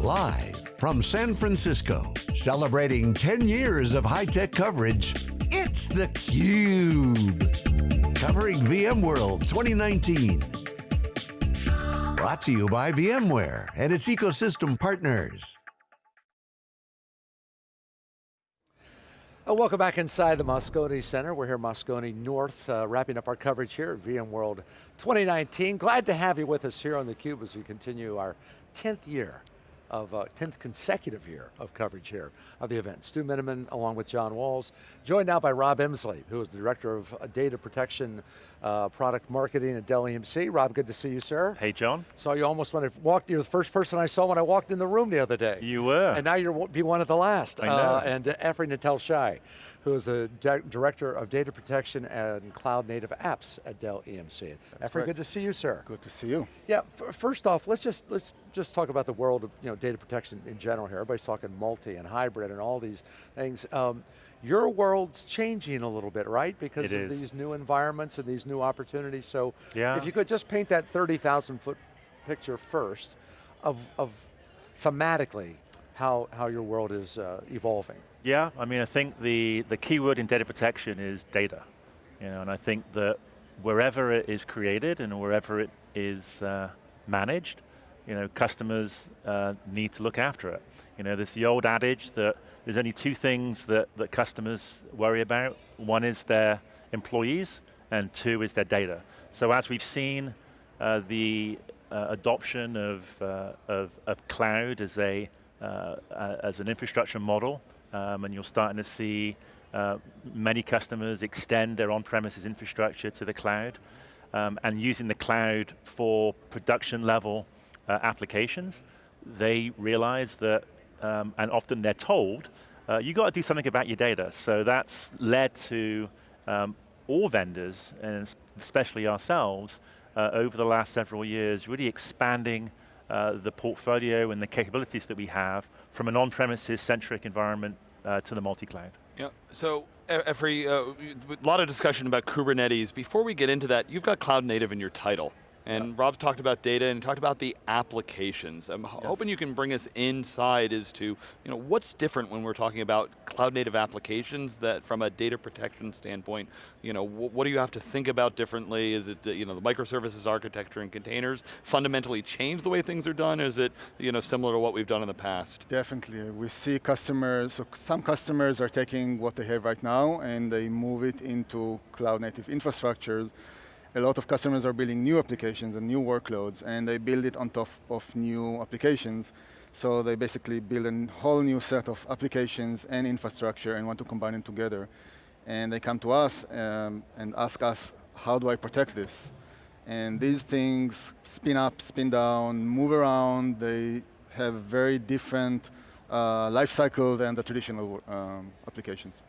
Live from San Francisco, celebrating 10 years of high-tech coverage, it's theCUBE. Covering VMworld 2019. Brought to you by VMware and its ecosystem partners. Uh, welcome back inside the Moscone Center. We're here Moscone North, uh, wrapping up our coverage here at VMworld 2019. Glad to have you with us here on theCUBE as we continue our 10th year of uh, 10th consecutive year of coverage here of the event. Stu Miniman along with John Walls, joined now by Rob Emsley, who is the Director of uh, Data Protection uh, Product Marketing at Dell EMC. Rob, good to see you, sir. Hey, John. Saw you almost when I walked, you're the first person I saw when I walked in the room the other day. You were. And now you'll be one of the last. I know. Uh, and uh, Efri Natel Shai who is the Director of Data Protection and Cloud Native Apps at Dell EMC. That's Efri, good to see you, sir. Good to see you. Yeah, first off, let's just let's just talk about the world of you know data protection in general here. Everybody's talking multi and hybrid and all these things. Um, your world's changing a little bit, right? Because it of is. these new environments and these new opportunities. So yeah. if you could just paint that 30,000 foot picture first of, of thematically how, how your world is uh, evolving. Yeah, I mean, I think the, the key word in data protection is data. You know, and I think that wherever it is created and wherever it is uh, managed, you know, customers uh, need to look after it. You know, there's the old adage that there's only two things that, that customers worry about. One is their employees, and two is their data. So as we've seen uh, the uh, adoption of, uh, of, of, cloud as, a, uh, as an infrastructure model, um, and you're starting to see uh, many customers extend their on-premises infrastructure to the cloud, um, and using the cloud for production level uh, applications, they realize that, um, and often they're told, uh, you got to do something about your data. So that's led to um, all vendors, and especially ourselves, uh, over the last several years, really expanding uh, the portfolio and the capabilities that we have from an on-premises centric environment uh, to the multi-cloud. Yeah, so every, uh, a lot of discussion about Kubernetes. Before we get into that, you've got cloud native in your title. And. Rob's talked about data and talked about the applications. I'm yes. hoping you can bring us inside as to, you know, what's different when we're talking about cloud native applications that from a data protection standpoint, you know, wh what do you have to think about differently? Is it, you know, the microservices architecture and containers fundamentally change the way things are done? Is it, you know, similar to what we've done in the past? Definitely, we see customers, so some customers are taking what they have right now and they move it into cloud native infrastructures a lot of customers are building new applications and new workloads, and they build it on top of new applications. So they basically build a whole new set of applications and infrastructure and want to combine them together. And they come to us um, and ask us, how do I protect this? And these things spin up, spin down, move around. They have very different uh, life cycle than the traditional um, applications.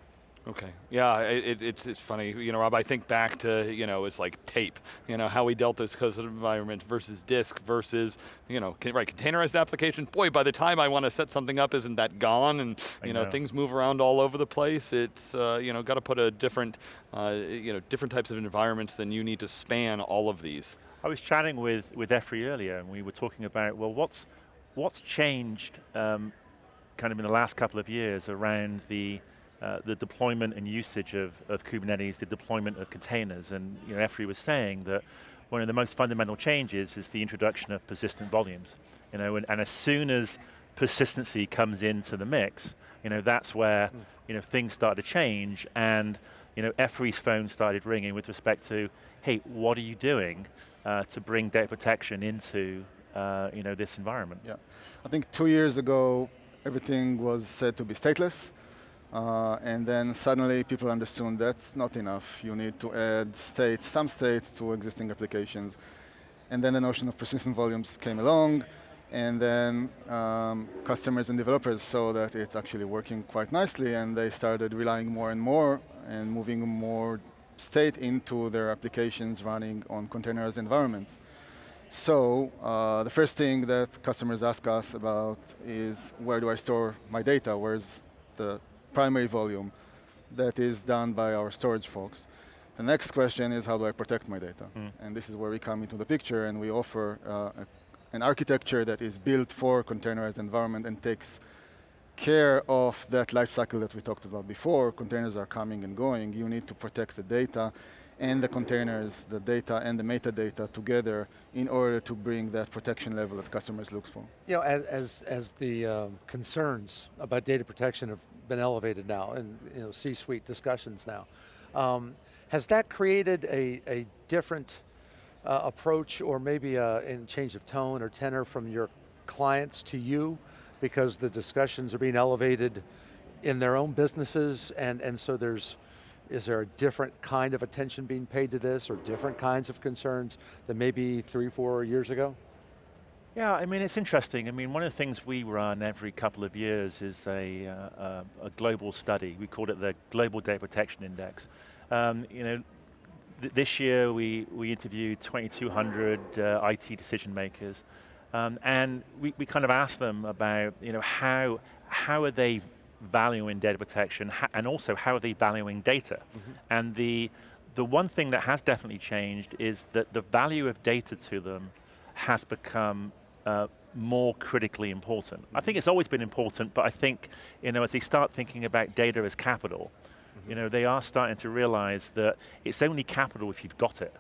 Okay, yeah, it, it's, it's funny, you know, Rob, I think back to, you know, it's like tape, you know, how we dealt this custom environment versus disk versus, you know, right, containerized application, boy, by the time I want to set something up, isn't that gone? And, you know, know, things move around all over the place. It's, uh, you know, got to put a different, uh, you know, different types of environments than you need to span all of these. I was chatting with, with Efri earlier, and we were talking about, well, what's, what's changed um, kind of in the last couple of years around the, uh, the deployment and usage of, of Kubernetes, the deployment of containers, and you know, Efri was saying that one of the most fundamental changes is the introduction of persistent volumes. You know, and, and as soon as persistency comes into the mix, you know, that's where mm. you know, things start to change, and you know, Efri's phone started ringing with respect to, hey, what are you doing uh, to bring data protection into uh, you know, this environment? Yeah, I think two years ago, everything was said to be stateless, uh, and then suddenly people understood that's not enough. You need to add state, some state to existing applications. And then the notion of persistent volumes came along, and then um, customers and developers saw that it's actually working quite nicely, and they started relying more and more and moving more state into their applications running on containerized environments. So uh, the first thing that customers ask us about is where do I store my data? Where's the primary volume that is done by our storage folks. The next question is how do I protect my data? Mm. And this is where we come into the picture and we offer uh, a an architecture that is built for containerized environment and takes care of that lifecycle that we talked about before. Containers are coming and going. You need to protect the data and the containers, the data and the metadata together in order to bring that protection level that customers look for. You know, as, as, as the um, concerns about data protection have been elevated now and you know, C-suite discussions now, um, has that created a, a different uh, approach or maybe a, change of tone or tenor from your clients to you because the discussions are being elevated in their own businesses and, and so there's, is there a different kind of attention being paid to this or different kinds of concerns than maybe three, four years ago? Yeah, I mean, it's interesting. I mean, one of the things we run every couple of years is a, uh, a, global study. We call it the Global Data Protection Index. Um, you know, th this year we, we interviewed 2,200 uh, IT decision makers. Um, and we, we kind of asked them about, you know, how, how are they valuing data protection, and also how are they valuing data? Mm -hmm. And the, the one thing that has definitely changed is that the value of data to them has become uh, more critically important. Mm -hmm. I think it's always been important, but I think, you know, as they start thinking about data as capital, mm -hmm. you know, they are starting to realize that it's only capital if you've got it.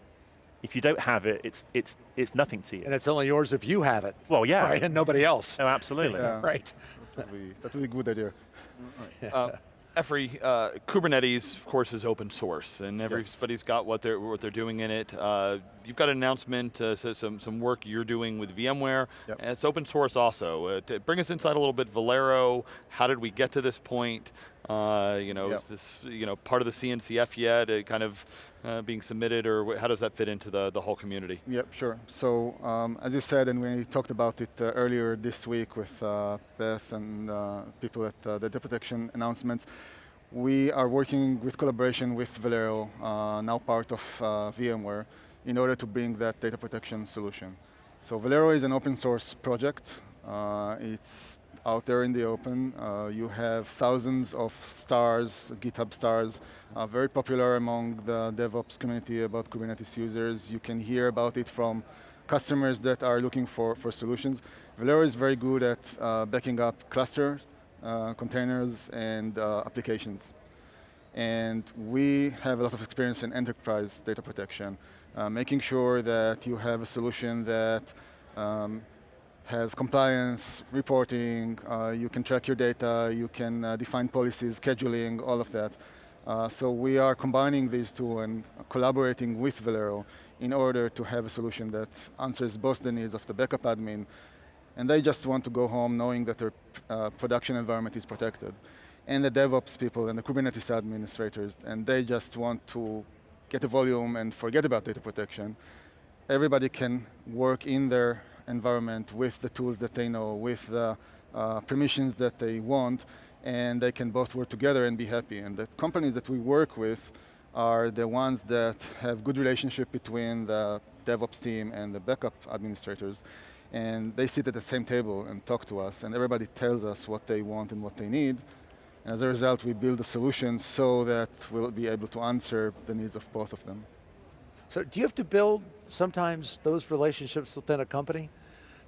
If you don't have it, it's, it's, it's nothing to you. And it's only yours if you have it. Well, yeah. Right, and nobody else. Oh, absolutely. yeah. right. That would, be, that would be a good idea. Uh, uh, Kubernetes, of course, is open source, and everybody's yes. got what they're what they're doing in it. Uh, you've got an announcement, uh, so some some work you're doing with VMware, yep. and it's open source also. Uh, bring us inside a little bit, Velero. How did we get to this point? Uh, you know, yep. is this you know part of the CNCF yet? Uh, kind of uh, being submitted, or how does that fit into the, the whole community? Yep, sure. So um, as you said, and we talked about it uh, earlier this week with uh, Beth and uh, people at the data protection announcements, we are working with collaboration with Velero, now part of VMware, in order to bring that data protection solution. So Velero is an open source project. it's out there in the open. Uh, you have thousands of stars, GitHub stars, uh, very popular among the DevOps community about Kubernetes users. You can hear about it from customers that are looking for, for solutions. Velero is very good at uh, backing up clusters, uh, containers, and uh, applications. And we have a lot of experience in enterprise data protection, uh, making sure that you have a solution that um, has compliance, reporting, uh, you can track your data, you can uh, define policies, scheduling, all of that. Uh, so we are combining these two and collaborating with Velero in order to have a solution that answers both the needs of the backup admin and they just want to go home knowing that their uh, production environment is protected. And the DevOps people and the Kubernetes administrators, and they just want to get the volume and forget about data protection. Everybody can work in their environment with the tools that they know, with the uh, permissions that they want, and they can both work together and be happy. And the companies that we work with are the ones that have good relationship between the DevOps team and the backup administrators. And they sit at the same table and talk to us, and everybody tells us what they want and what they need. And as a result, we build a solution so that we'll be able to answer the needs of both of them. So do you have to build sometimes those relationships within a company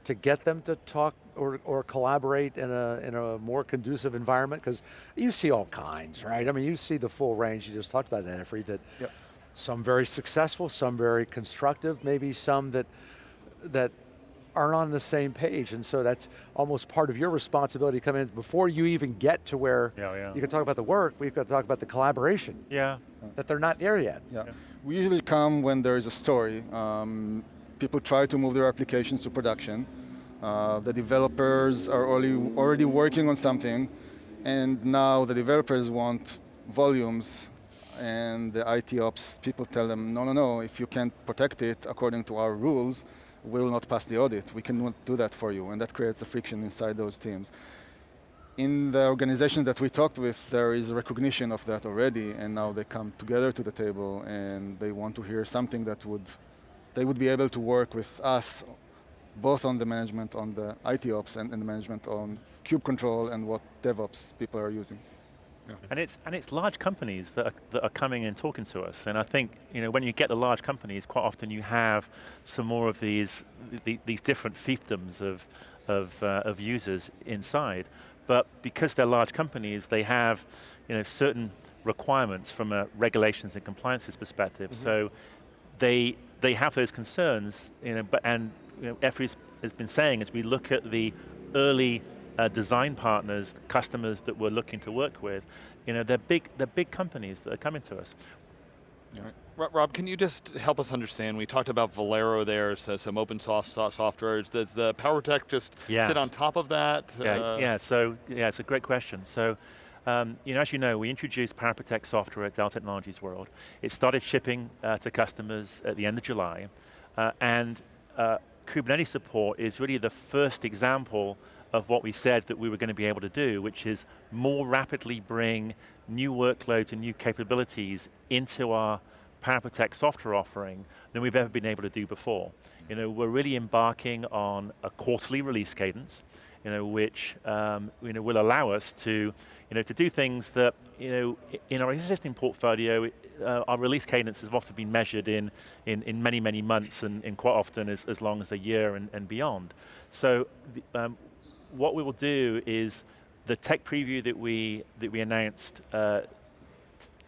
to get them to talk or, or collaborate in a, in a more conducive environment? Because you see all kinds, right? I mean, you see the full range, you just talked about that, Efri, that yep. some very successful, some very constructive, maybe some that, that aren't on the same page, and so that's almost part of your responsibility to come in before you even get to where yeah, yeah. you can talk about the work, we've got to talk about the collaboration. Yeah. That they're not there yet. Yeah. yeah. We usually come when there is a story. Um, people try to move their applications to production. Uh, the developers are already, already working on something, and now the developers want volumes, and the IT ops people tell them, no, no, no, if you can't protect it according to our rules, we will not pass the audit. We cannot do that for you, and that creates a friction inside those teams in the organization that we talked with, there is recognition of that already, and now they come together to the table and they want to hear something that would, they would be able to work with us, both on the management on the IT ops and, and the management on kube control and what DevOps people are using. Yeah. And it's and it's large companies that are, that are coming and talking to us. And I think you know when you get the large companies, quite often you have some more of these the, these different fiefdoms of of uh, of users inside. But because they're large companies, they have you know certain requirements from a regulations and compliances perspective. Mm -hmm. So they they have those concerns, you know, but and you know, has been saying as we look at the early uh, design partners, customers that we're looking to work with, you know, they're big, they're big companies that are coming to us. Right. Rob, can you just help us understand, we talked about Velero there, so some open source software. Does the PowerProtect just yes. sit on top of that? Yeah, uh, yeah, so, yeah, it's a great question. So, um, you know, as you know, we introduced PowerProtect software at Dell Technologies World. It started shipping uh, to customers at the end of July, uh, and uh, Kubernetes support is really the first example of what we said that we were going to be able to do, which is more rapidly bring new workloads and new capabilities into our PowerProtect software offering than we've ever been able to do before. You know, we're really embarking on a quarterly release cadence, you know, which um, you know, will allow us to, you know, to do things that, you know, in our existing portfolio, uh, our release cadence has often been measured in, in, in many, many months and, and quite often as, as long as a year and, and beyond. So um, what we will do is the tech preview that we that we announced uh,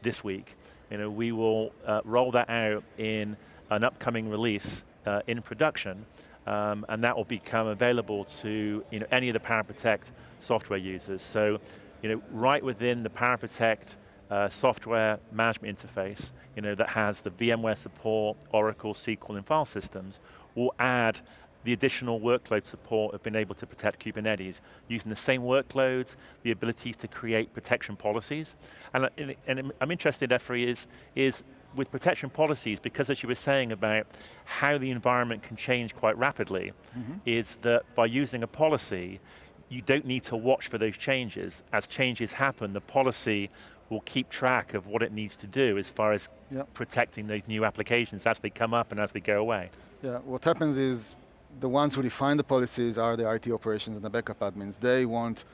this week. You know, we will uh, roll that out in an upcoming release uh, in production, um, and that will become available to you know any of the PowerProtect software users. So, you know, right within the PowerProtect uh, software management interface, you know, that has the VMware support, Oracle, SQL, and file systems, will add the additional workload support of being able to protect Kubernetes, using the same workloads, the ability to create protection policies. And, and, and I'm interested, Efri, is, is with protection policies, because as you were saying about how the environment can change quite rapidly, mm -hmm. is that by using a policy, you don't need to watch for those changes. As changes happen, the policy will keep track of what it needs to do as far as yep. protecting those new applications as they come up and as they go away. Yeah, what happens is the ones who define the policies are the IT operations and the backup admins. They want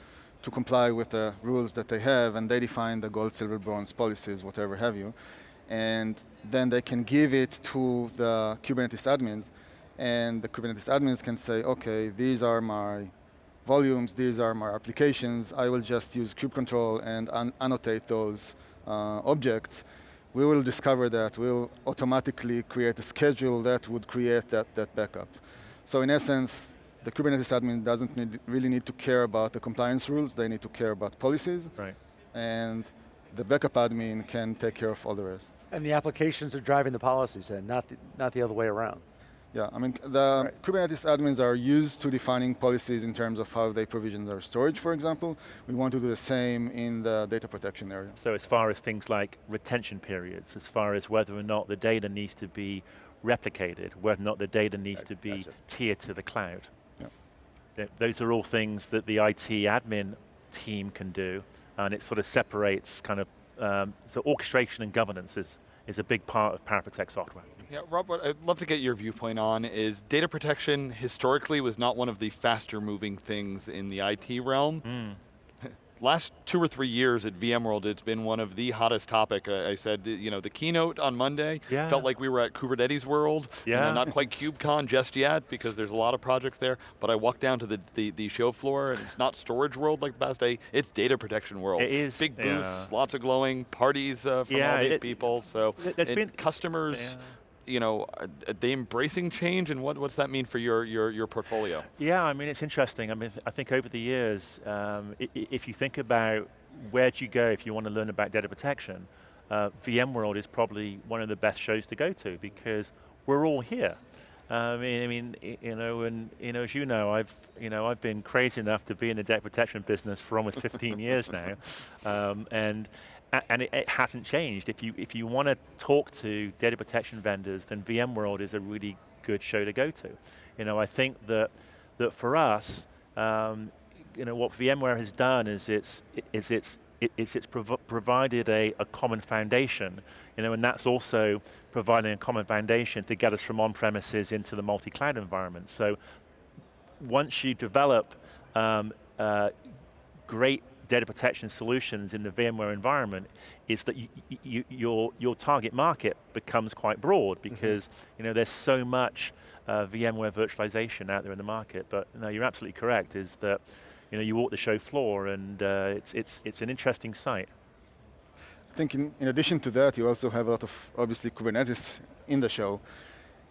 to comply with the rules that they have and they define the gold, silver, bronze policies, whatever have you. And then they can give it to the Kubernetes admins and the Kubernetes admins can say, okay, these are my volumes, these are my applications, I will just use kubectl and annotate those uh, objects. We will discover that, we'll automatically create a schedule that would create that, that backup. So in essence, the Kubernetes admin doesn't need, really need to care about the compliance rules, they need to care about policies. Right. And the backup admin can take care of all the rest. And the applications are driving the policies and not the, not the other way around. Yeah, I mean, the right. Kubernetes admins are used to defining policies in terms of how they provision their storage, for example. We want to do the same in the data protection area. So as far as things like retention periods, as far as whether or not the data needs to be replicated, whether or not the data needs to be tiered to the cloud. Yeah. Those are all things that the IT admin team can do, and it sort of separates kind of, um, so orchestration and governance is, is a big part of PowerProtect software. Yeah, Rob, what I'd love to get your viewpoint on is data protection historically was not one of the faster moving things in the IT realm. Mm last two or three years at VMworld, it's been one of the hottest topic. I, I said, you know, the keynote on Monday yeah. felt like we were at Kubernetes World. Yeah. You know, not quite KubeCon just yet because there's a lot of projects there. But I walked down to the, the, the show floor and it's not storage world like the past day. It's data protection world. It is. Big booths, yeah. lots of glowing parties uh, from yeah, all these it, people. So it, been, customers. You know, are they embracing change and what, what's that mean for your, your, your portfolio? Yeah, I mean, it's interesting. I mean, I think over the years, um, if you think about where do you go if you want to learn about data protection, uh, VMworld is probably one of the best shows to go to because we're all here. I mean, I mean, you know, and you know, as you know, I've, you know, I've been crazy enough to be in the data protection business for almost 15 years now, um, and and it, it, hasn't changed. If you if you want to talk to data protection vendors, then VMworld is a really good show to go to. You know, I think that that for us, um, you know, what VMware has done is it's is it's it's, it's prov provided a, a common foundation, you know, and that's also providing a common foundation to get us from on-premises into the multi-cloud environment. So once you develop um, uh, great data protection solutions in the VMware environment is that you, you, your, your target market becomes quite broad Mm-hmm. because mm -hmm. you know, there's so much uh, VMware virtualization out there in the market. But no, you're absolutely correct, is that you, know, you walk the show floor and uh, it's, it's, it's an interesting sight. I think in, in addition to that, you also have a lot of, obviously, Kubernetes in the show.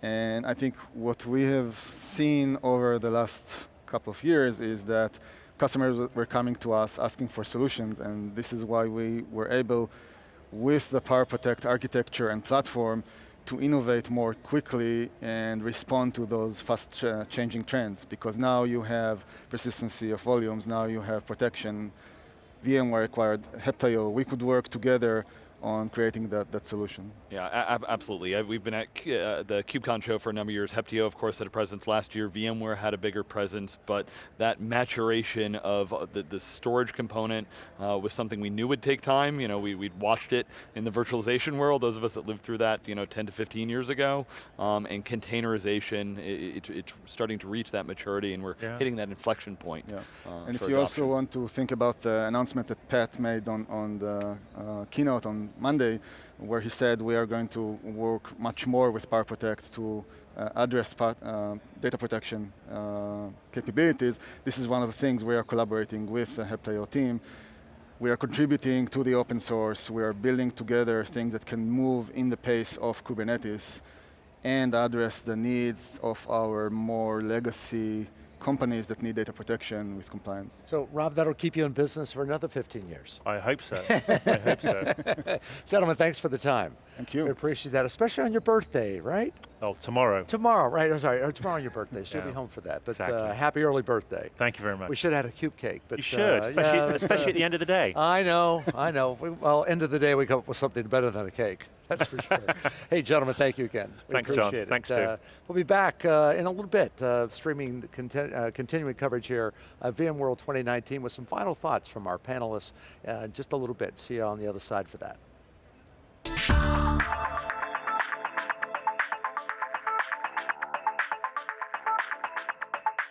And I think what we have seen over the last couple of years is that customers were coming to us asking for solutions, and this is why we were able, with the PowerProtect architecture and platform, to innovate more quickly and respond to those fast ch changing trends. Because now you have persistency of volumes, now you have protection, VMware acquired Heptio, we could work together on creating that, that solution. Yeah, absolutely. Uh, we've been at uh, the KubeCon show for a number of years. Heptio, of course, had a presence last year. VMware had a bigger presence, but that maturation of uh, the, the storage component uh, was something we knew would take time. You know, we, we'd watched it in the virtualization world, those of us that lived through that, you know, 10 to 15 years ago. Um, and containerization, it, it, it's starting to reach that maturity and we're yeah. hitting that inflection point. Yeah. Uh, and if you adoption. also want to think about the announcement that Pat made on, on the uh, keynote on Monday, where he said we are going to work much more with PowerProtect to uh, address part, uh, data protection uh, capabilities. This is one of the things we are collaborating with the Heptio team. We are contributing to the open source. We are building together things that can move in the pace of Kubernetes and address the needs of our more legacy companies that need data protection with compliance. So Rob, that'll keep you in business for another 15 years. I hope so, I hope so. Gentlemen, thanks for the time. Thank you. We appreciate that, especially on your birthday, right? Oh, tomorrow. Tomorrow, right, I'm sorry, oh, tomorrow on your birthday, so yeah. you'll be home for that. But exactly. uh, happy early birthday. Thank you very much. We should have had a cube cake. But you should, uh, especially, yeah, especially at the end of the day. I know, I know. well, end of the day we come up with something better than a cake. That's for sure. hey, gentlemen, thank you again. We Thanks, John. It. Thanks, uh, We'll be back uh, in a little bit, uh, streaming, conti uh, continuing coverage here of VMworld 2019 with some final thoughts from our panelists uh, just a little bit. See you on the other side for that.